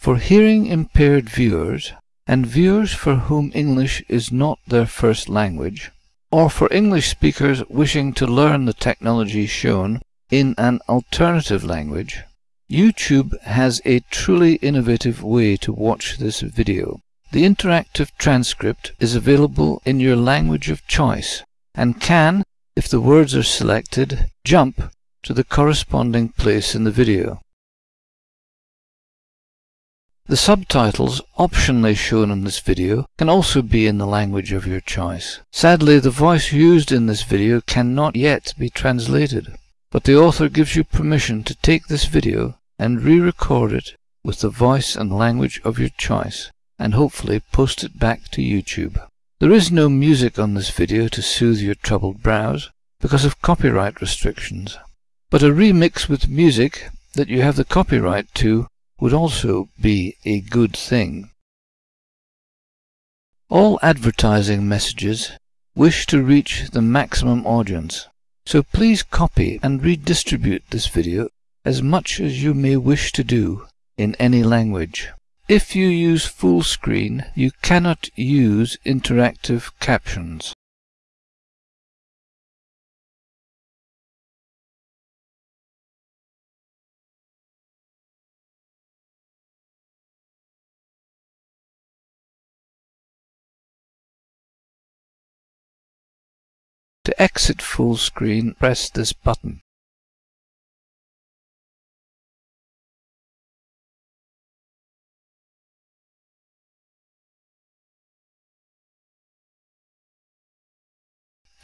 For hearing impaired viewers and viewers for whom English is not their first language, or for English speakers wishing to learn the technology shown in an alternative language, YouTube has a truly innovative way to watch this video. The interactive transcript is available in your language of choice and can, if the words are selected, jump to the corresponding place in the video. The subtitles, optionally shown in this video, can also be in the language of your choice. Sadly, the voice used in this video cannot yet be translated, but the author gives you permission to take this video and re-record it with the voice and language of your choice, and hopefully post it back to YouTube. There is no music on this video to soothe your troubled brows because of copyright restrictions, but a remix with music that you have the copyright to would also be a good thing. All advertising messages wish to reach the maximum audience, so please copy and redistribute this video as much as you may wish to do in any language. If you use full screen, you cannot use interactive captions. To exit full screen, press this button.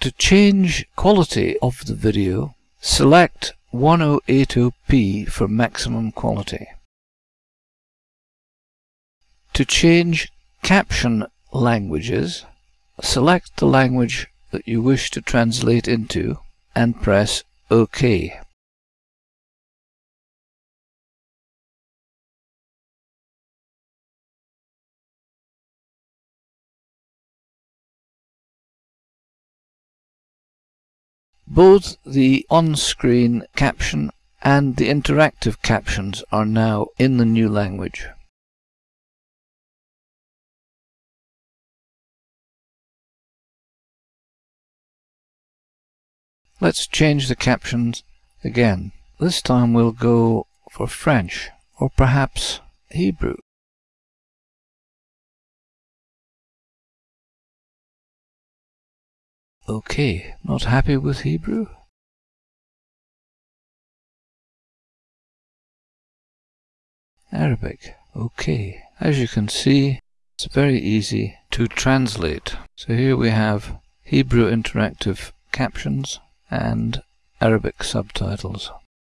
To change quality of the video, select 1080p for maximum quality. To change caption languages, select the language that you wish to translate into and press OK. Both the on-screen caption and the interactive captions are now in the new language. Let's change the captions again. This time we'll go for French, or perhaps Hebrew. Okay, not happy with Hebrew? Arabic. Okay. As you can see, it's very easy to translate. So here we have Hebrew interactive captions and Arabic subtitles.